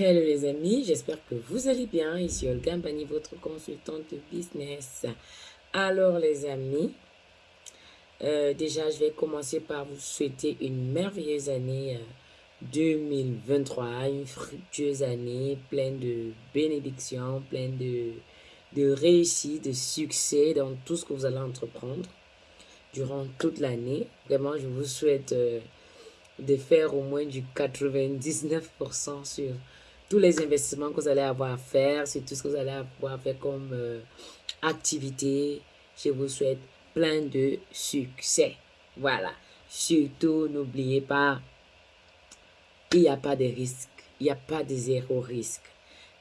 Hello les amis, j'espère que vous allez bien. Ici Olga Mbani, votre consultante business. Alors les amis, euh, déjà je vais commencer par vous souhaiter une merveilleuse année 2023, euh, une fructueuse année pleine de bénédictions, pleine de, de réussite, de succès dans tout ce que vous allez entreprendre durant toute l'année. Vraiment, je vous souhaite... Euh, de faire au moins du 99% sur tous les investissements que vous allez avoir à faire, sur tout ce que vous allez avoir à faire comme euh, activité. Je vous souhaite plein de succès. Voilà. Surtout, n'oubliez pas, il n'y a pas de risque. Il n'y a pas de zéro risque.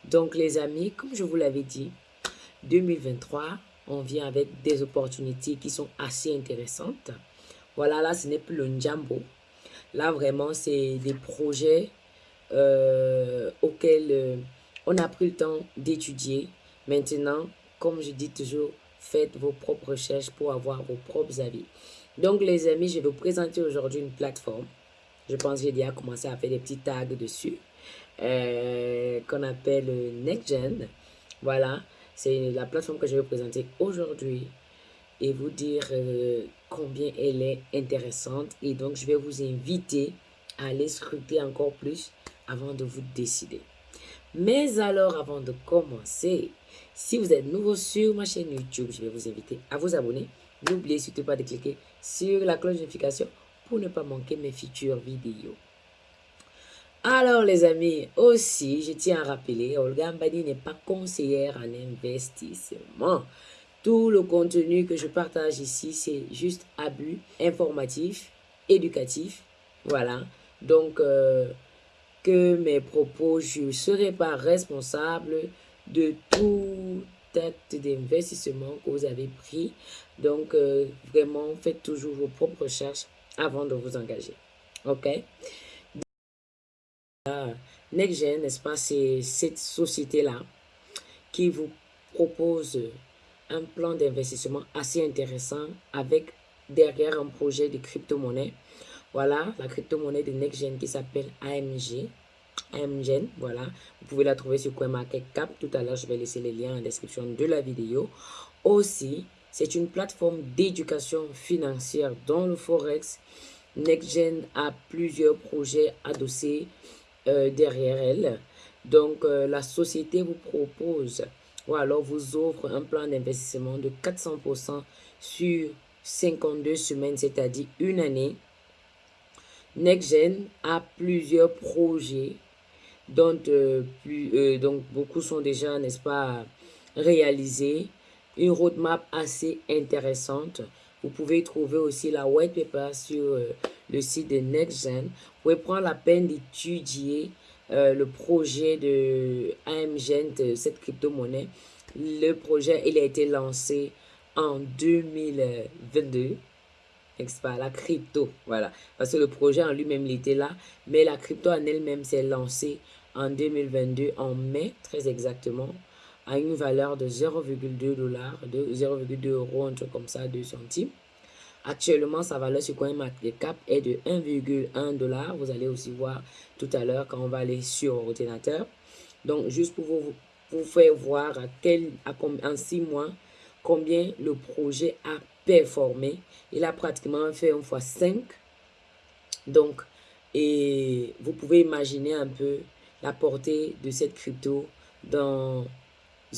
Donc, les amis, comme je vous l'avais dit, 2023, on vient avec des opportunités qui sont assez intéressantes. Voilà, là, ce n'est plus le Njambo. Là, vraiment, c'est des projets euh, auxquels euh, on a pris le temps d'étudier. Maintenant, comme je dis toujours, faites vos propres recherches pour avoir vos propres avis. Donc, les amis, je vais vous présenter aujourd'hui une plateforme. Je pense que j'ai déjà commencé à faire des petits tags dessus. Euh, qu'on appelle NextGen. Voilà, c'est la plateforme que je vais vous présenter aujourd'hui et vous dire combien elle est intéressante. Et donc, je vais vous inviter à aller scruter encore plus avant de vous décider. Mais alors, avant de commencer, si vous êtes nouveau sur ma chaîne YouTube, je vais vous inviter à vous abonner. N'oubliez surtout pas de cliquer sur la cloche de notification pour ne pas manquer mes futures vidéos. Alors les amis, aussi, je tiens à rappeler, Olga Mbadi n'est pas conseillère en investissement. Tout le contenu que je partage ici, c'est juste abus informatif, éducatif. Voilà. Donc, euh, que mes propos, je ne serai pas responsable de tout acte d'investissement que vous avez pris. Donc, euh, vraiment, faites toujours vos propres recherches avant de vous engager. OK? NextGen, n'est-ce pas, c'est cette société-là qui vous propose un plan d'investissement assez intéressant avec derrière un projet de crypto-monnaie. Voilà, la crypto-monnaie de NextGen qui s'appelle AMG. AMGen, voilà. Vous pouvez la trouver sur CoinMarketCap. Tout à l'heure, je vais laisser les liens en description de la vidéo. Aussi, c'est une plateforme d'éducation financière dans le Forex. NextGen a plusieurs projets adossés euh, derrière elle. Donc, euh, la société vous propose ou alors vous offre un plan d'investissement de 400% sur 52 semaines, c'est-à-dire une année. NextGen a plusieurs projets dont, euh, euh, beaucoup sont déjà, n'est-ce pas, réalisés. Une roadmap assez intéressante. Vous pouvez trouver aussi la white paper sur euh, le site de NextGen. Vous pouvez prendre la peine d'étudier le projet de AMGent, cette crypto-monnaie. Le projet, il a été lancé en 2022. Pas, la crypto, voilà. Parce que le projet en lui-même, il était là. Mais la crypto en elle-même s'est lancée en 2022, en mai, très exactement, à une valeur de 0,2 dollars, de 0,2 euros, un truc comme ça, 2 centimes. Actuellement, sa valeur sur CoinMarketCap est de 1,1 dollar. Vous allez aussi voir tout à l'heure quand on va aller sur l'ordinateur. Donc, juste pour vous, vous faire voir à quel, à, en 6 mois combien le projet a performé. Il a pratiquement fait un fois 5. Donc, et vous pouvez imaginer un peu la portée de cette crypto dans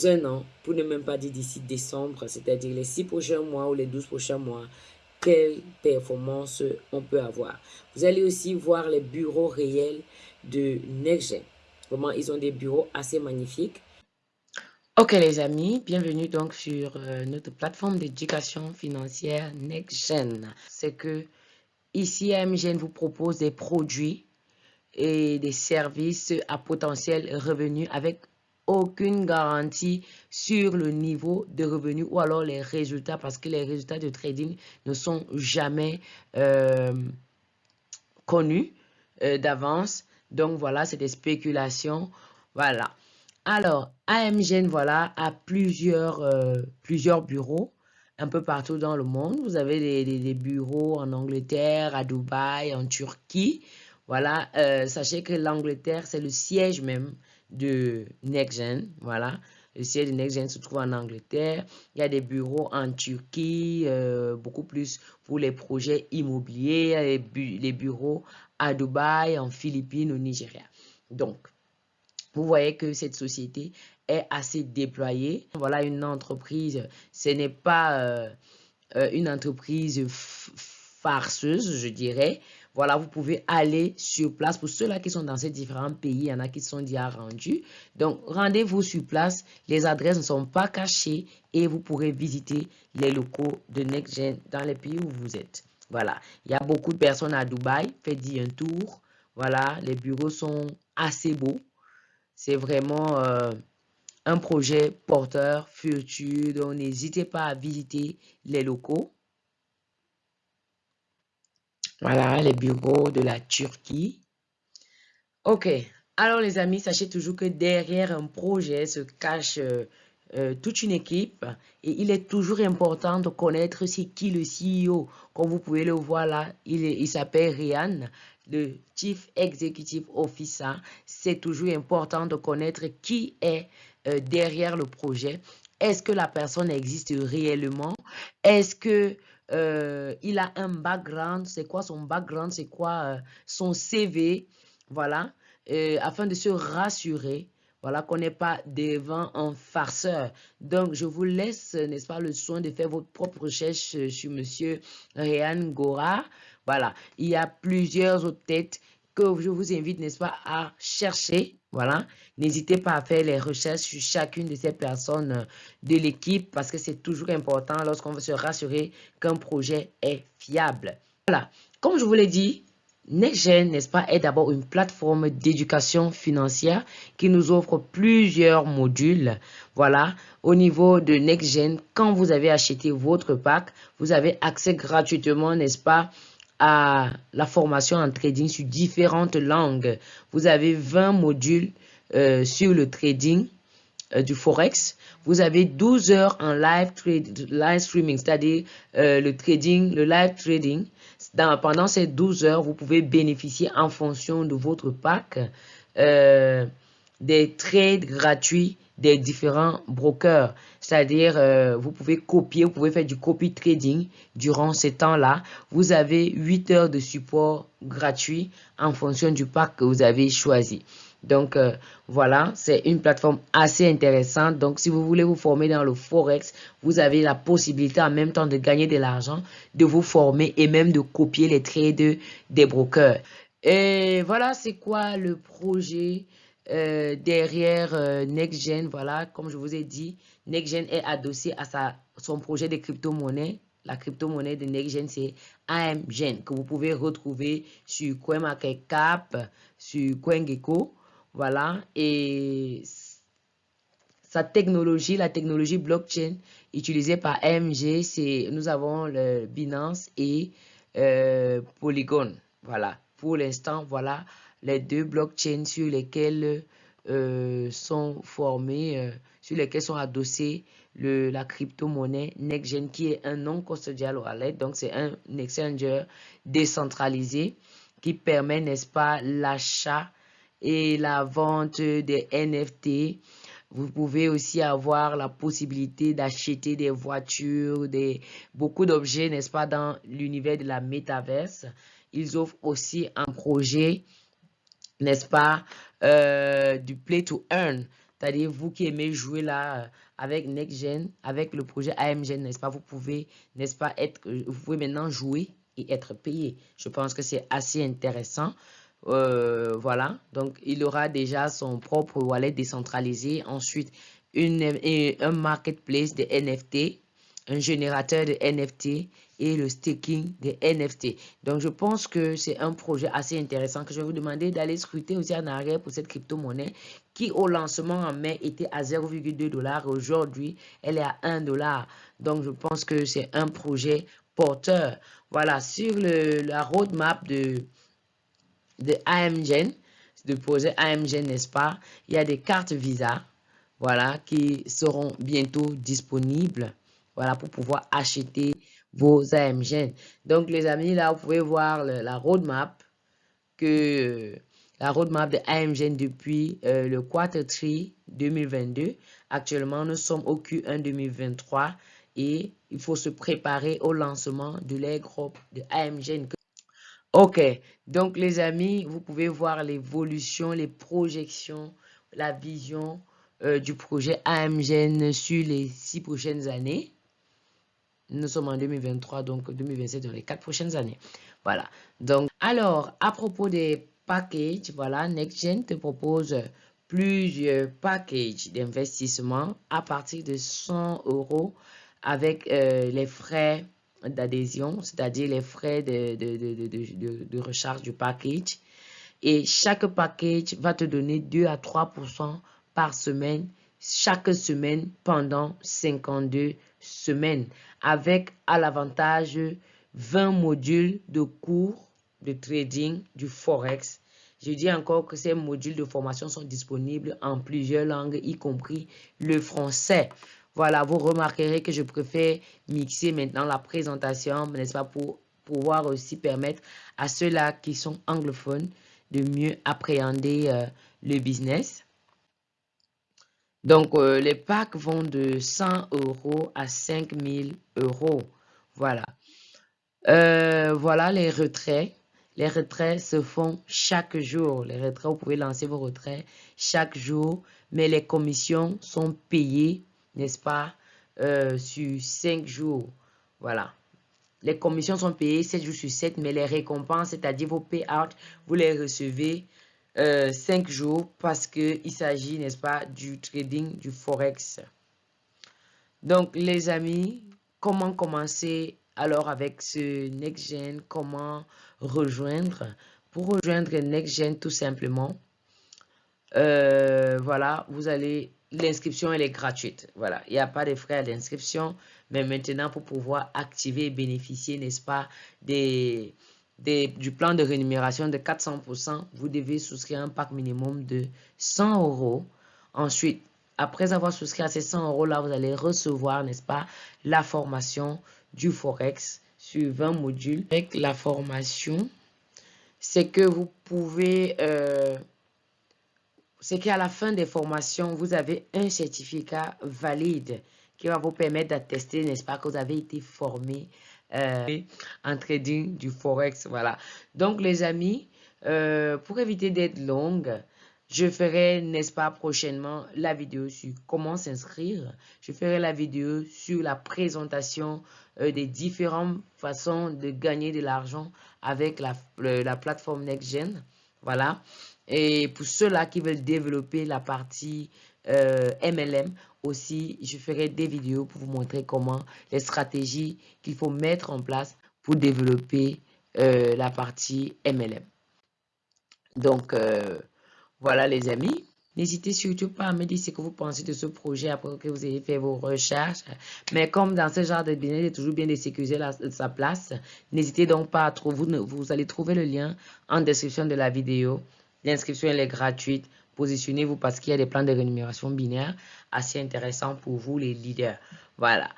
un an, pour ne même pas dire d'ici décembre, c'est-à-dire les 6 prochains mois ou les 12 prochains mois, quelle performance on peut avoir. Vous allez aussi voir les bureaux réels de NextGen. Vraiment, ils ont des bureaux assez magnifiques. Ok les amis, bienvenue donc sur euh, notre plateforme d'éducation financière NextGen. C'est que ici, AMGen vous propose des produits et des services à potentiel revenu avec aucune garantie sur le niveau de revenu ou alors les résultats parce que les résultats de trading ne sont jamais euh, connus euh, d'avance. Donc voilà, c'est des spéculations. Voilà. Alors, AMGN, voilà, a plusieurs, euh, plusieurs bureaux un peu partout dans le monde. Vous avez des, bureaux en Angleterre, à Dubaï, en Turquie. Voilà, euh, sachez que l'Angleterre, c'est le siège même de NextGen. Voilà, le siège de NextGen se trouve en Angleterre. Il y a des bureaux en Turquie, euh, beaucoup plus pour les projets immobiliers, les, bureaux à Dubaï, en Philippines, au Nigeria. Donc, vous voyez que cette société est assez déployée. Voilà une entreprise, ce n'est pas euh, euh, une entreprise farceuse, je dirais. Voilà, vous pouvez aller sur place. Pour ceux-là qui sont dans ces différents pays, il y en a qui sont déjà rendus. Donc, rendez-vous sur place. Les adresses ne sont pas cachées et vous pourrez visiter les locaux de NextGen dans les pays où vous êtes. Voilà, il y a beaucoup de personnes à Dubaï. Faites-y un tour. Voilà, les bureaux sont assez beaux. C'est vraiment euh, un projet porteur, futur. Donc, n'hésitez pas à visiter les locaux. Voilà, les bureaux de la Turquie. Ok, alors les amis, sachez toujours que derrière un projet se cache euh, toute une équipe et il est toujours important de connaître c'est qui le CEO. Comme vous pouvez le voir là, il, s'appelle Ryan, le Chief Executive Officer. C'est toujours important de connaître qui est euh, derrière le projet. Est-ce que la personne existe réellement? Est-ce que euh, il a un background, c'est quoi son background, c'est quoi son CV, voilà, afin de se rassurer, voilà, qu'on n'est pas devant un farceur. Donc, je vous laisse, n'est-ce pas, le soin de faire votre propre recherche sur Monsieur Ryan Gora. Voilà, il y a plusieurs autres têtes que je vous invite, n'est-ce pas, à chercher. Voilà, n'hésitez pas à faire les recherches sur chacune de ces personnes euh, de l'équipe parce que c'est toujours important lorsqu'on veut se rassurer qu'un projet est fiable. Voilà, comme je vous l'ai dit, NextGen, n'est-ce pas, est d'abord une plateforme d'éducation financière qui nous offre plusieurs modules. Voilà, au niveau de NextGen, quand vous avez acheté votre pack, vous avez accès gratuitement, n'est-ce pas, à la formation en trading sur différentes langues. Vous avez 20 modules euh, sur le trading euh, du Forex. Vous avez 12 heures en live, streaming, c'est-à-dire euh, le trading, le live trading. Pendant ces 12 heures, vous pouvez bénéficier en fonction de votre pack des trades gratuits des différents brokers. C'est-à-dire, euh, vous pouvez copier, vous pouvez faire du copy trading durant ces temps-là. Vous avez 8 heures de support gratuit en fonction du pack que vous avez choisi. Donc, euh, voilà, c'est une plateforme assez intéressante. Donc, si vous voulez vous former dans le Forex, vous avez la possibilité en même temps de gagner de l'argent, de vous former et même de copier les trades des brokers. Et voilà, c'est quoi le projet euh, derrière euh, NextGen, voilà, comme je vous ai dit, NextGen est adossé à son projet de crypto-monnaie. La crypto-monnaie de NextGen, c'est AMGen, que vous pouvez retrouver sur CoinMarketCap, sur CoinGecko. Voilà, et sa technologie, la technologie blockchain utilisée par AMG, c'est nous avons le Binance et euh, Polygon. Voilà, pour l'instant, voilà les deux blockchains sur lesquels euh, sont formés, euh, sur lesquels sont adossés le, la crypto-monnaie NextGen qui est un non-custodial wallet. Donc, c'est un exchanger décentralisé qui permet, n'est-ce pas, l'achat et la vente des NFT. Vous pouvez aussi avoir la possibilité d'acheter des voitures, des, beaucoup d'objets, n'est-ce pas, dans l'univers de la métaverse. Ils offrent aussi un projet n'est-ce pas, euh, du play to earn. C'est-à-dire, vous qui aimez jouer là euh, avec NextGen, avec le projet AMGen, n'est-ce pas, vous pouvez, n'est-ce pas, être, vous pouvez maintenant jouer et être payé. Je pense que c'est assez intéressant. Voilà, donc il aura déjà son propre wallet décentralisé. Ensuite, une, un marketplace de NFT, un générateur de NFT et le staking des NFT. Donc, je pense que c'est un projet assez intéressant que je vais vous demander d'aller scruter aussi en arrière pour cette crypto-monnaie qui, au lancement en mai, était à 0,2 dollars. Aujourd'hui, elle est à 1 dollar. Donc, je pense que c'est un projet porteur. Voilà, sur le, la roadmap de, de AMGen, de projet AMGen, n'est-ce pas, il y a des cartes Visa, voilà, qui seront bientôt disponibles, voilà, pour pouvoir acheter vos AMG. Donc, les amis, là, vous pouvez voir la roadmap que la roadmap de AMGN depuis euh, le quarter 3 2022. Actuellement, nous sommes au Q1 2023 et il faut se préparer au lancement de l'air de AMGN. Ok, donc les amis, vous pouvez voir l'évolution, les projections, la vision euh, du projet AMGN sur les six prochaines années. Nous sommes en 2023, donc 2027 dans les quatre prochaines années. Voilà. Donc, alors, à propos des packages, voilà, NextGen te propose plusieurs packages d'investissement à partir de 100 euros avec euh, les frais d'adhésion, c'est-à-dire les frais de, recharge du package. Et chaque package va te donner 2 à 3% par semaine, chaque semaine pendant 52 semaines, avec à l'avantage 20 modules de cours de trading du Forex. Je dis encore que ces modules de formation sont disponibles en plusieurs langues, y compris le français. Voilà, vous remarquerez que je préfère mixer maintenant la présentation, n'est-ce pas, pour pouvoir aussi permettre à ceux-là qui sont anglophones de mieux appréhender euh, le business. Donc, euh, les packs vont de 100 euros à 5000 euros. Voilà. Euh, voilà les retraits. Les retraits se font chaque jour. Les retraits, vous pouvez lancer vos retraits chaque jour, mais les commissions sont payées, n'est-ce pas, euh, sur 5 jours. Voilà. Les commissions sont payées 7 jours sur 7, mais les récompenses, c'est-à-dire vos payouts, vous les recevez 5 euh, jours parce qu'il s'agit, n'est-ce pas, du trading du Forex. Donc, les amis, comment commencer alors, avec ce NextGen, comment rejoindre? Pour rejoindre NextGen, tout simplement, euh, voilà, vous allez... L'inscription, elle est gratuite. Voilà, il n'y a pas de frais à l'inscription. Mais maintenant, pour pouvoir activer et bénéficier, n'est-ce pas, des, du plan de rémunération de 400%, vous devez souscrire un pack minimum de 100 euros. Ensuite, après avoir souscrit à ces 100 euros là, vous allez recevoir, n'est-ce pas, la formation du Forex sur 20 modules. Avec la formation, c'est que vous pouvez... Euh, c'est qu'à la fin des formations, vous avez un certificat valide qui va vous permettre d'attester, n'est-ce pas, que vous avez été formé euh, en trading du Forex. Voilà. Donc, les amis, euh, pour éviter d'être longue, je ferai, n'est-ce pas, prochainement la vidéo sur comment s'inscrire. Je ferai la vidéo sur la présentation euh, des différentes façons de gagner de l'argent avec la, la plateforme NextGen. Voilà. Et pour ceux-là qui veulent développer la partie MLM, euh, aussi, je ferai des vidéos pour vous montrer comment les stratégies qu'il faut mettre en place pour développer euh, la partie MLM. Donc, voilà les amis. N'hésitez surtout pas à me dire ce que vous pensez de ce projet après que vous ayez fait vos recherches. Mais comme dans ce genre de business, il est toujours bien de sécuriser sa place. N'hésitez donc pas à trouver, vous, vous allez trouver le lien en description de la vidéo. L'inscription elle est gratuite. Positionnez-vous parce qu'il y a des plans de rémunération binaire assez intéressants pour vous les leaders. Voilà.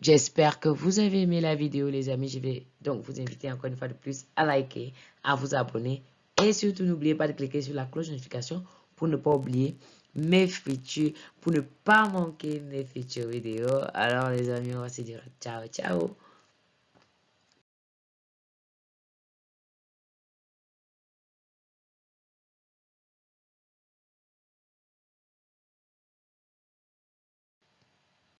J'espère que vous avez aimé la vidéo les amis. Je vais donc vous inviter encore une fois de plus à liker, à vous abonner et surtout, n'oubliez pas de cliquer sur la cloche de notification pour ne pas oublier mes features, pour ne pas manquer mes features vidéo. Alors les amis, on va se dire ciao, ciao.